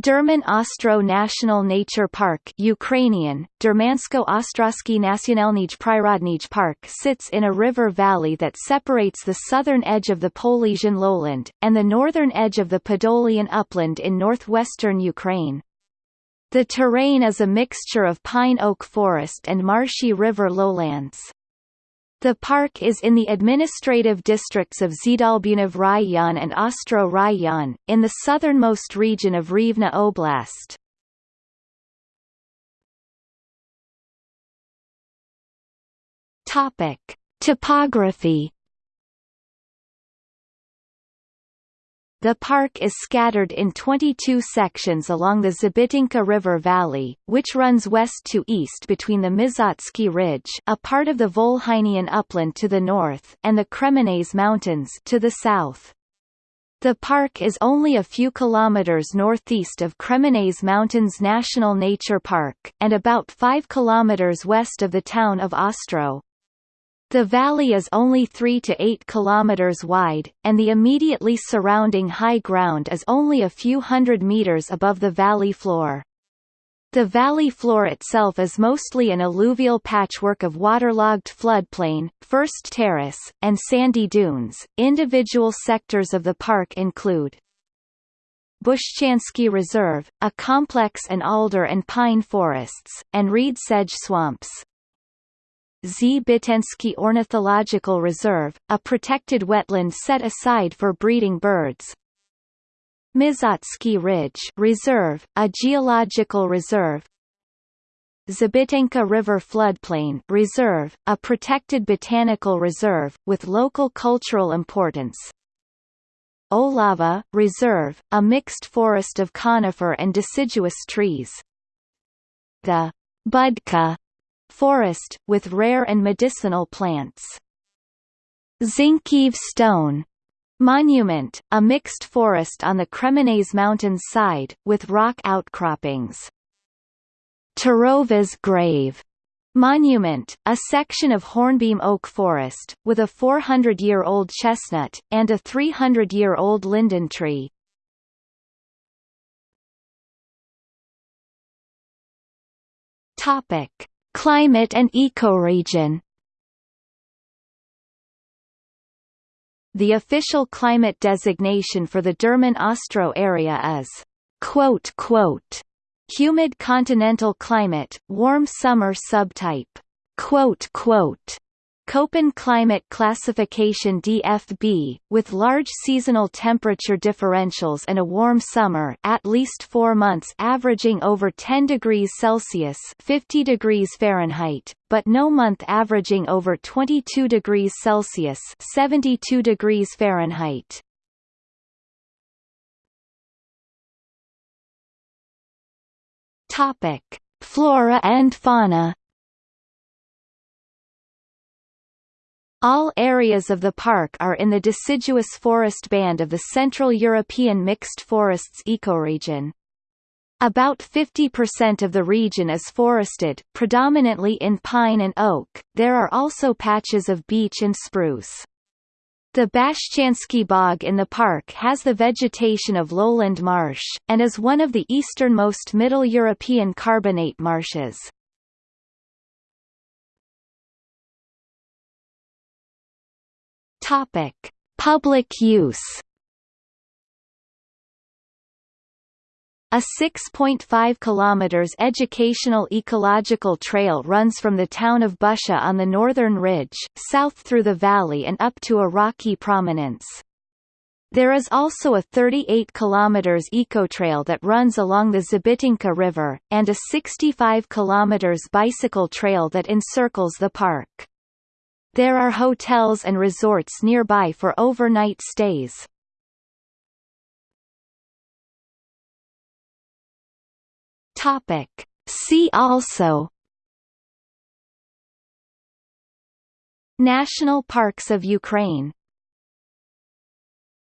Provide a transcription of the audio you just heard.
Derman Ostro National Nature Park Ukrainian, Dermansko-Ostrowski Nacionalny Prirodny Park sits in a river valley that separates the southern edge of the Polesian lowland, and the northern edge of the Podolian upland in northwestern Ukraine. The terrain is a mixture of pine-oak forest and marshy river lowlands. The park is in the administrative districts of Zdolbuniv Raion and Ostroh Raion, in the southernmost region of Rivne Oblast. Topic. Topography The park is scattered in 22 sections along the Zabitinka River Valley, which runs west to east between the Mizotsky Ridge a part of the Volhynian upland to the north and the Kremenets Mountains to the south. The park is only a few kilometers northeast of Kremenets Mountains National Nature Park, and about 5 kilometers west of the town of Ostroh. The valley is only 3 to 8 kilometers wide, and the immediately surrounding high ground is only a few hundred meters above the valley floor. The valley floor itself is mostly an alluvial patchwork of waterlogged floodplain, first terrace, and sandy dunes. Individual sectors of the park include Bushchansky Reserve, a complex and alder and pine forests, and reed sedge swamps. Zbitensky Ornithological Reserve, a protected wetland set aside for breeding birds. Mizotsky Ridge Reserve, a geological reserve. Zabitinka River Floodplain Reserve, a protected botanical reserve, with local cultural importance. Olava Reserve, a mixed forest of conifer and deciduous trees. The Budka forest, with rare and medicinal plants. Zinkiev stone monument, a mixed forest on the Kremenets Mountains side, with rock outcroppings. Tarova's grave Monument, a section of hornbeam oak forest, with a 400-year-old chestnut, and a 300-year-old linden tree. Topic. Climate and ecoregion The official climate designation for the Derman Ostro area is quote, quote, humid continental climate, warm summer subtype. Quote, quote, Köppen climate classification DFB, with large seasonal temperature differentials and a warm summer at least four months averaging over 10 degrees Celsius 50 degrees Fahrenheit, but no month averaging over 22 degrees Celsius 72 degrees Fahrenheit. Flora and fauna All areas of the park are in the deciduous forest band of the Central European Mixed Forests ecoregion. About 50% of the region is forested, predominantly in pine and oak, there are also patches of beech and spruce. The Bashchansky Bog in the park has the vegetation of lowland marsh, and is one of the easternmost Middle European carbonate marshes. Topic: Public use. A 6.5 km educational ecological trail runs from the town of Busha on the northern ridge, south through the valley and up to a rocky prominence. There is also a 38 km ecotrail that runs along the Zabitinka River, and a 65 km bicycle trail that encircles the park. There are hotels and resorts nearby for overnight stays. Topic. See also National Parks of Ukraine